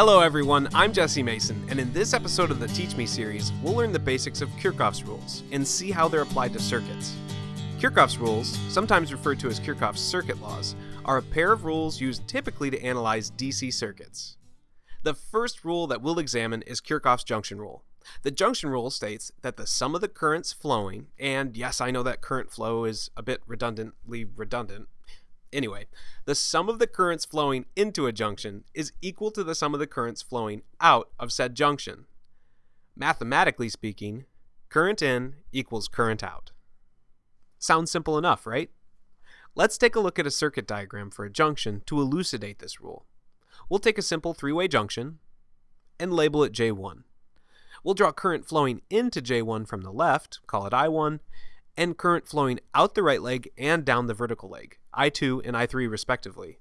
Hello, everyone. I'm Jesse Mason, and in this episode of the Teach Me series, we'll learn the basics of Kirchhoff's rules and see how they're applied to circuits. Kirchhoff's rules, sometimes referred to as Kirchhoff's circuit laws, are a pair of rules used typically to analyze DC circuits. The first rule that we'll examine is Kirchhoff's junction rule. The junction rule states that the sum of the currents flowing, and yes, I know that current flow is a bit redundantly redundant, Anyway, the sum of the currents flowing into a junction is equal to the sum of the currents flowing out of said junction. Mathematically speaking, current in equals current out. Sounds simple enough, right? Let's take a look at a circuit diagram for a junction to elucidate this rule. We'll take a simple three-way junction and label it J1. We'll draw current flowing into J1 from the left, call it I1, and current flowing out the right leg and down the vertical leg, I2 and I3 respectively.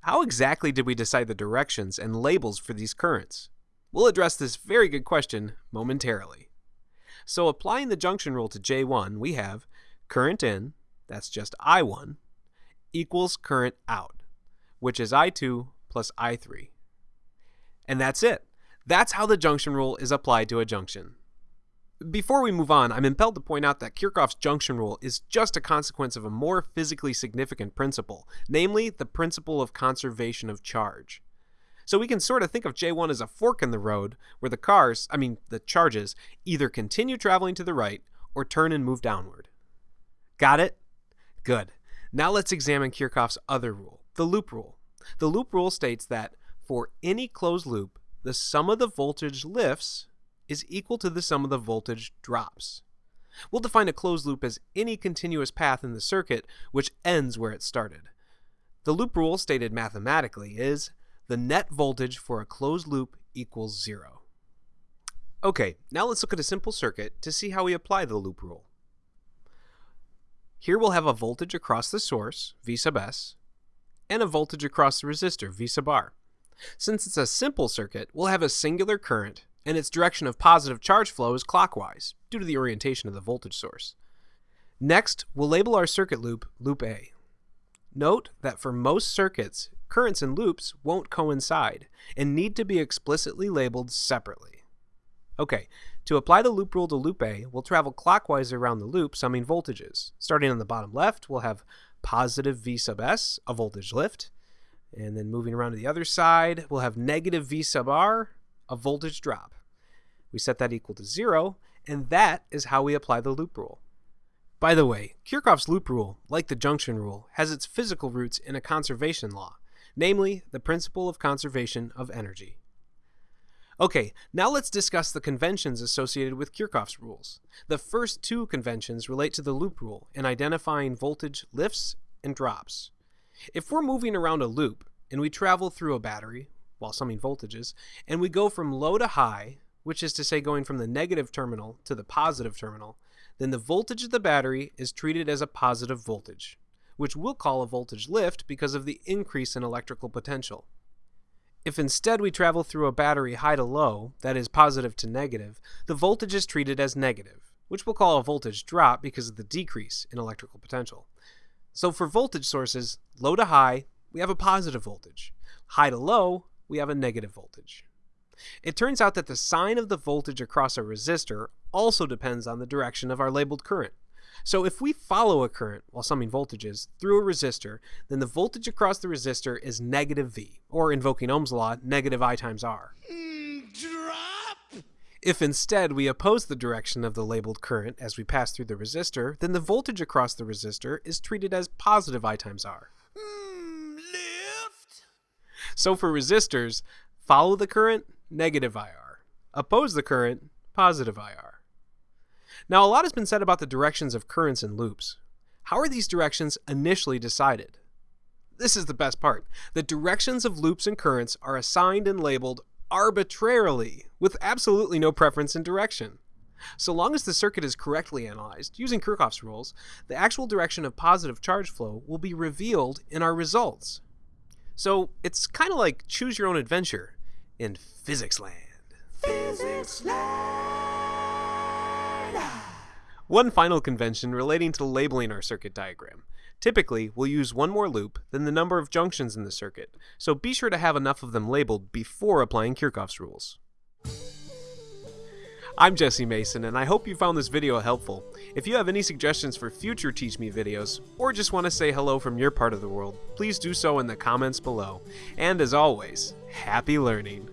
How exactly did we decide the directions and labels for these currents? We'll address this very good question momentarily. So applying the junction rule to J1, we have current in, that's just I1, equals current out, which is I2 plus I3. And that's it. That's how the junction rule is applied to a junction. Before we move on, I'm impelled to point out that Kirchhoff's junction rule is just a consequence of a more physically significant principle, namely the principle of conservation of charge. So we can sort of think of J1 as a fork in the road where the cars, I mean the charges, either continue traveling to the right or turn and move downward. Got it? Good. Now let's examine Kirchhoff's other rule, the loop rule. The loop rule states that for any closed loop, the sum of the voltage lifts is equal to the sum of the voltage drops. We'll define a closed loop as any continuous path in the circuit which ends where it started. The loop rule stated mathematically is the net voltage for a closed loop equals zero. Okay, now let's look at a simple circuit to see how we apply the loop rule. Here we'll have a voltage across the source, V sub S, and a voltage across the resistor, V sub R. Since it's a simple circuit, we'll have a singular current and its direction of positive charge flow is clockwise, due to the orientation of the voltage source. Next, we'll label our circuit loop loop A. Note that for most circuits, currents and loops won't coincide and need to be explicitly labeled separately. Okay, to apply the loop rule to loop A, we'll travel clockwise around the loop summing voltages. Starting on the bottom left, we'll have positive V sub S, a voltage lift, and then moving around to the other side, we'll have negative V sub R, a voltage drop. We set that equal to zero, and that is how we apply the loop rule. By the way, Kirchhoff's loop rule, like the junction rule, has its physical roots in a conservation law, namely the principle of conservation of energy. Okay, now let's discuss the conventions associated with Kirchhoff's rules. The first two conventions relate to the loop rule in identifying voltage lifts and drops. If we're moving around a loop and we travel through a battery, while summing voltages, and we go from low to high, which is to say going from the negative terminal to the positive terminal, then the voltage of the battery is treated as a positive voltage, which we'll call a voltage lift because of the increase in electrical potential. If instead we travel through a battery high to low, that is positive to negative, the voltage is treated as negative, which we'll call a voltage drop because of the decrease in electrical potential. So for voltage sources, low to high, we have a positive voltage. High to low, we have a negative voltage. It turns out that the sign of the voltage across a resistor also depends on the direction of our labeled current. So if we follow a current while summing voltages through a resistor, then the voltage across the resistor is negative V, or invoking Ohm's law, negative I times R. Mm, drop! If instead we oppose the direction of the labeled current as we pass through the resistor, then the voltage across the resistor is treated as positive I times R. Mm, lift. So for resistors, follow the current, negative IR. Oppose the current, positive IR. Now, a lot has been said about the directions of currents and loops. How are these directions initially decided? This is the best part. The directions of loops and currents are assigned and labeled arbitrarily, with absolutely no preference in direction. So long as the circuit is correctly analyzed, using Kirchhoff's rules, the actual direction of positive charge flow will be revealed in our results. So it's kind of like choose your own adventure in physics land. Physics land. One final convention relating to labeling our circuit diagram. Typically, we'll use one more loop than the number of junctions in the circuit, so be sure to have enough of them labeled before applying Kirchhoff's rules. I'm Jesse Mason, and I hope you found this video helpful. If you have any suggestions for future Teach Me videos, or just want to say hello from your part of the world, please do so in the comments below. And as always, happy learning!